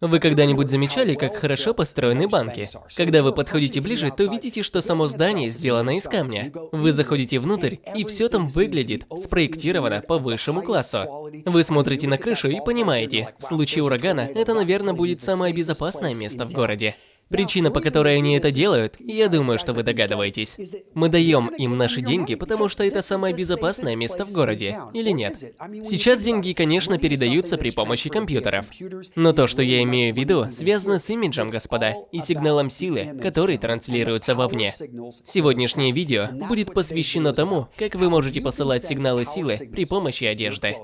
Вы когда-нибудь замечали, как хорошо построены банки? Когда вы подходите ближе, то видите, что само здание сделано из камня. Вы заходите внутрь, и все там выглядит спроектировано по высшему классу. Вы смотрите на крышу и понимаете, в случае урагана это, наверное, будет самое безопасное место в городе. Причина, по которой они это делают, я думаю, что вы догадываетесь. Мы даем им наши деньги, потому что это самое безопасное место в городе, или нет? Сейчас деньги, конечно, передаются при помощи компьютеров. Но то, что я имею в виду, связано с имиджем, господа, и сигналом силы, который транслируется вовне. Сегодняшнее видео будет посвящено тому, как вы можете посылать сигналы силы при помощи одежды.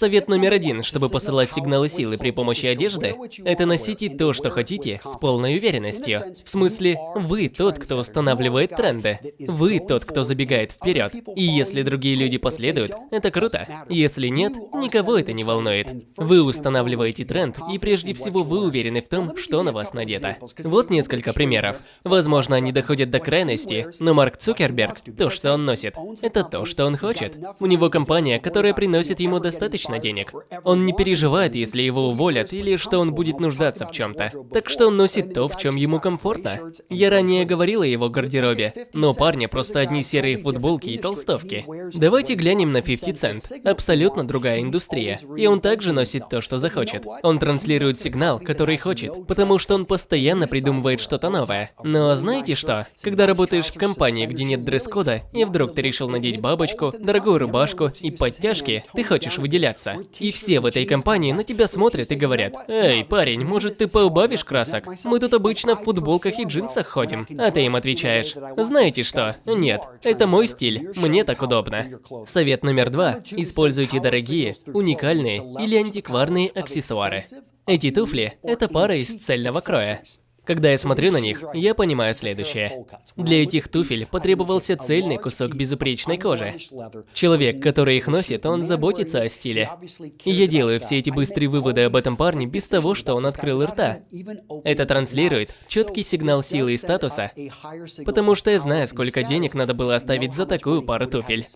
Совет номер один, чтобы посылать сигналы силы при помощи одежды, это носите то, что хотите, с полной уверенностью. В смысле, вы тот, кто устанавливает тренды. Вы тот, кто забегает вперед. И если другие люди последуют, это круто. Если нет, никого это не волнует. Вы устанавливаете тренд, и прежде всего вы уверены в том, что на вас надето. Вот несколько примеров. Возможно, они доходят до крайности, но Марк Цукерберг, то, что он носит, это то, что он хочет. У него компания, которая приносит ему достаточно достаточно денег. Он не переживает, если его уволят или что он будет нуждаться в чем-то. Так что он носит то, в чем ему комфортно. Я ранее говорил о его гардеробе, но парня просто одни серые футболки и толстовки. Давайте глянем на 50 Cent. Абсолютно другая индустрия. И он также носит то, что захочет. Он транслирует сигнал, который хочет, потому что он постоянно придумывает что-то новое. Но знаете что? Когда работаешь в компании, где нет дресс-кода, и вдруг ты решил надеть бабочку, дорогую рубашку и подтяжки, ты хочешь выделяться выделяться. И все в этой компании на тебя смотрят и говорят, «Эй, парень, может ты поубавишь красок? Мы тут обычно в футболках и джинсах ходим». А ты им отвечаешь, «Знаете что? Нет, это мой стиль, мне так удобно». Совет номер два. Используйте дорогие, уникальные или антикварные аксессуары. Эти туфли – это пара из цельного кроя. Когда я смотрю на них, я понимаю следующее. Для этих туфель потребовался цельный кусок безупречной кожи. Человек, который их носит, он заботится о стиле. И я делаю все эти быстрые выводы об этом парне без того, что он открыл рта. Это транслирует четкий сигнал силы и статуса, потому что я знаю, сколько денег надо было оставить за такую пару туфель.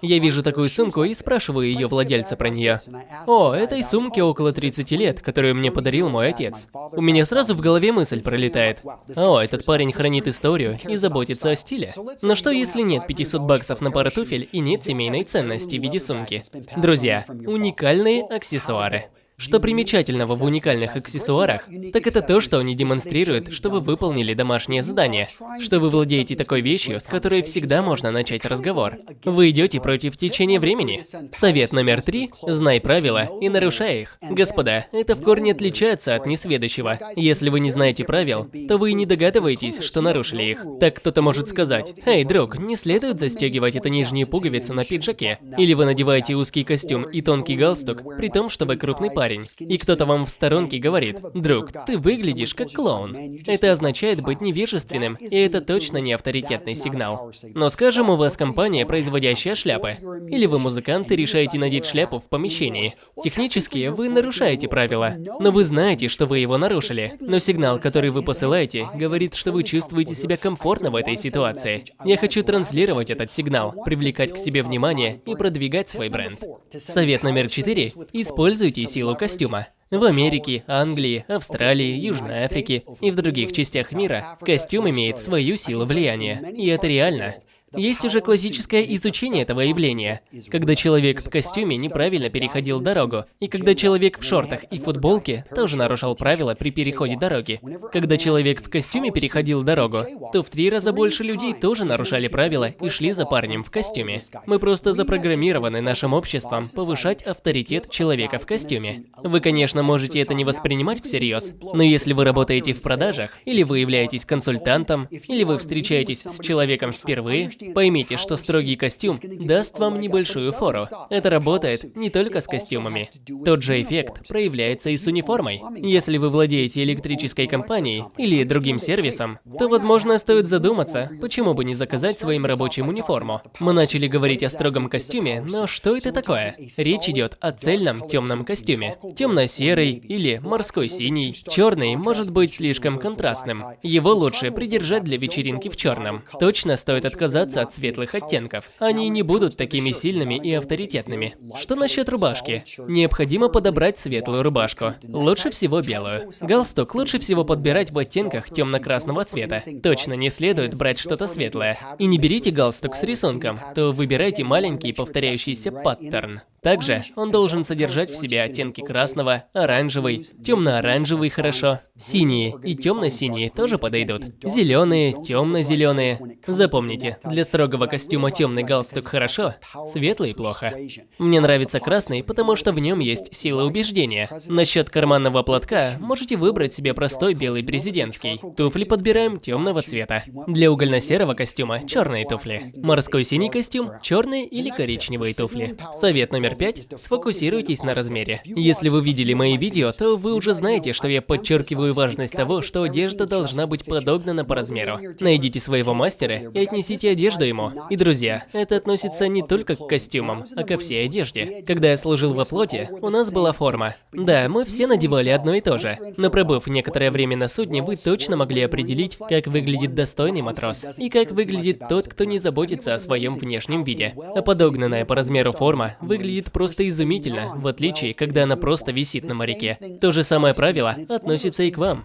Я вижу такую сумку и спрашиваю ее владельца про нее. О, этой сумке около 30 лет, которую мне подарил мой отец. У меня сразу в голове мысль пролетает пролетает. О, этот парень хранит историю и заботится о стиле. Но что если нет 500 баксов на пару туфель и нет семейной ценности в виде сумки? Друзья, уникальные аксессуары. Что примечательного в уникальных аксессуарах, так это то, что они демонстрируют, что вы выполнили домашнее задание, что вы владеете такой вещью, с которой всегда можно начать разговор. Вы идете против течения времени. Совет номер три – знай правила и нарушай их. Господа, это в корне отличается от несведущего. Если вы не знаете правил, то вы не догадываетесь, что нарушили их. Так кто-то может сказать, «Эй, друг, не следует застегивать эту нижнюю пуговицу на пиджаке». Или вы надеваете узкий костюм и тонкий галстук, при том, чтобы крупный парень парень, и кто-то вам в сторонке говорит, «Друг, ты выглядишь как клоун». Это означает быть невежественным, и это точно не авторитетный сигнал. Но скажем, у вас компания, производящая шляпы. Или вы музыкант и решаете надеть шляпу в помещении. Технически вы нарушаете правила, но вы знаете, что вы его нарушили. Но сигнал, который вы посылаете, говорит, что вы чувствуете себя комфортно в этой ситуации. Я хочу транслировать этот сигнал, привлекать к себе внимание и продвигать свой бренд. Совет номер четыре. Используйте силу костюма. В Америке, Англии, Австралии, Южной Африке и в других частях мира костюм имеет свою силу влияния. И это реально. Есть уже классическое изучение этого явления, когда человек в костюме неправильно переходил дорогу, и когда человек в шортах и футболке тоже нарушал правила при переходе дороги. Когда человек в костюме переходил дорогу, то в три раза больше людей тоже нарушали правила и шли за парнем в костюме. Мы просто запрограммированы нашим обществом повышать авторитет человека в костюме. Вы, конечно, можете это не воспринимать всерьез, но если вы работаете в продажах, или вы являетесь консультантом, или вы встречаетесь с человеком впервые, Поймите, что строгий костюм даст вам небольшую фору. Это работает не только с костюмами. Тот же эффект проявляется и с униформой. Если вы владеете электрической компанией или другим сервисом, то, возможно, стоит задуматься, почему бы не заказать своим рабочим униформу. Мы начали говорить о строгом костюме, но что это такое? Речь идет о цельном темном костюме. Темно-серый или морской синий. Черный может быть слишком контрастным. Его лучше придержать для вечеринки в черном. Точно стоит отказаться от светлых оттенков. Они не будут такими сильными и авторитетными. Что насчет рубашки? Необходимо подобрать светлую рубашку. Лучше всего белую. Галстук лучше всего подбирать в оттенках темно-красного цвета. Точно не следует брать что-то светлое. И не берите галстук с рисунком, то выбирайте маленький повторяющийся паттерн. Также он должен содержать в себе оттенки красного, оранжевый, темно-оранжевый хорошо, синие и темно-синие тоже подойдут, зеленые, темно-зеленые. Запомните, для строгого костюма темный галстук хорошо, светлый плохо. Мне нравится красный, потому что в нем есть сила убеждения. Насчет карманного платка можете выбрать себе простой белый президентский. Туфли подбираем темного цвета. Для угольно-серого костюма черные туфли. Морской синий костюм черные или коричневые туфли. Совет номер Номер 5. Сфокусируйтесь на размере. Если вы видели мои видео, то вы уже знаете, что я подчеркиваю важность того, что одежда должна быть подогнана по размеру. Найдите своего мастера и отнесите одежду ему. И, друзья, это относится не только к костюмам, а ко всей одежде. Когда я служил во флоте, у нас была форма. Да, мы все надевали одно и то же. Но пробыв некоторое время на судне, вы точно могли определить, как выглядит достойный матрос и как выглядит тот, кто не заботится о своем внешнем виде. А подогнанная по размеру форма выглядит выглядит просто изумительно, в отличие, когда она просто висит на моряке. То же самое правило относится и к вам.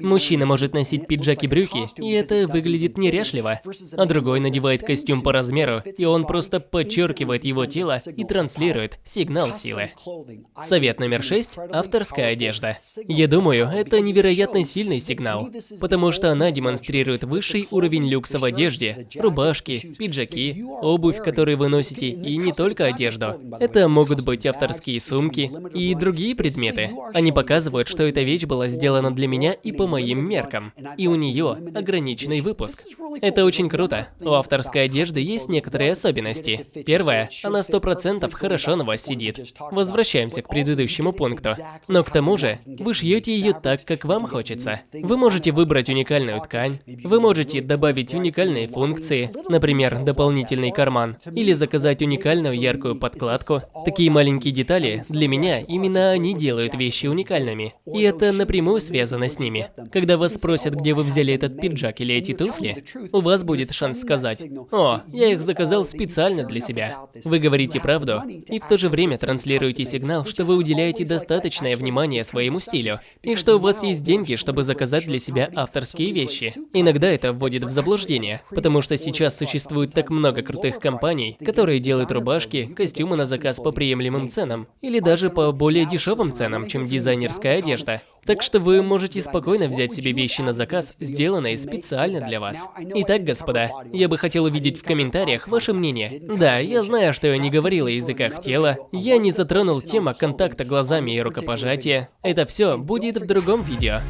Мужчина может носить пиджак и брюки, и это выглядит неряшливо, а другой надевает костюм по размеру, и он просто подчеркивает его тело и транслирует сигнал силы. Совет номер шесть – авторская одежда. Я думаю, это невероятно сильный сигнал, потому что она демонстрирует высший уровень люкса в одежде, рубашки, пиджаки, обувь, которые вы носите, и не только одежду. Это могут быть авторские сумки и другие предметы. Они показывают, что эта вещь была сделана для меня и по моим меркам, и у нее ограниченный выпуск. Это очень круто. У авторской одежды есть некоторые особенности. Первое, она 100% хорошо на вас сидит. Возвращаемся к предыдущему пункту. Но к тому же, вы шьете ее так, как вам хочется. Вы можете выбрать уникальную ткань, вы можете добавить уникальные функции, например, дополнительный карман, или заказать уникальную яркую подкладку, упаковку. Такие маленькие детали, для меня, именно они делают вещи уникальными. И это напрямую связано с ними. Когда вас спросят, где вы взяли этот пиджак или эти туфли, у вас будет шанс сказать, «О, я их заказал специально для себя». Вы говорите правду и в то же время транслируете сигнал, что вы уделяете достаточное внимание своему стилю, и что у вас есть деньги, чтобы заказать для себя авторские вещи. Иногда это вводит в заблуждение, потому что сейчас существует так много крутых компаний, которые делают рубашки, костюмы на заказ по приемлемым ценам, или даже по более дешевым ценам, чем дизайнерская одежда. Так что вы можете спокойно взять себе вещи на заказ, сделанные специально для вас. Итак, господа, я бы хотел увидеть в комментариях ваше мнение. Да, я знаю, что я не говорил о языках тела, я не затронул тему контакта глазами и рукопожатия. Это все будет в другом видео.